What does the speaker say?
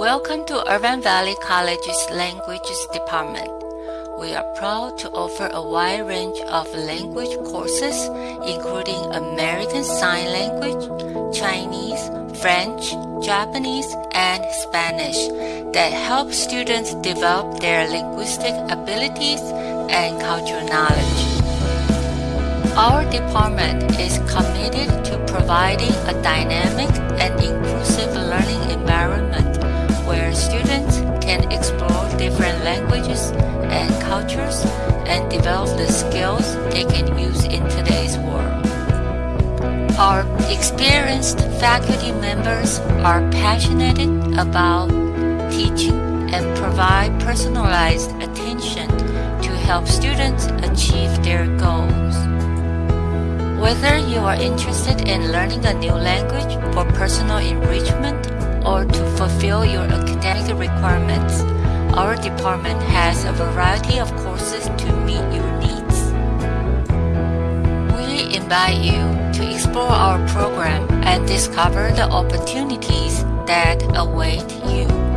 Welcome to Irvine Valley College's Languages Department. We are proud to offer a wide range of language courses, including American Sign Language, Chinese, French, Japanese, and Spanish, that help students develop their linguistic abilities and cultural knowledge. Our department is committed to providing a dynamic and inclusive learning can explore different languages and cultures and develop the skills they can use in today's world. Our experienced faculty members are passionate about teaching and provide personalized attention to help students achieve their goals. Whether you are interested in learning a new language for personal enrichment or to fulfill your academic requirements, our department has a variety of courses to meet your needs. We invite you to explore our program and discover the opportunities that await you.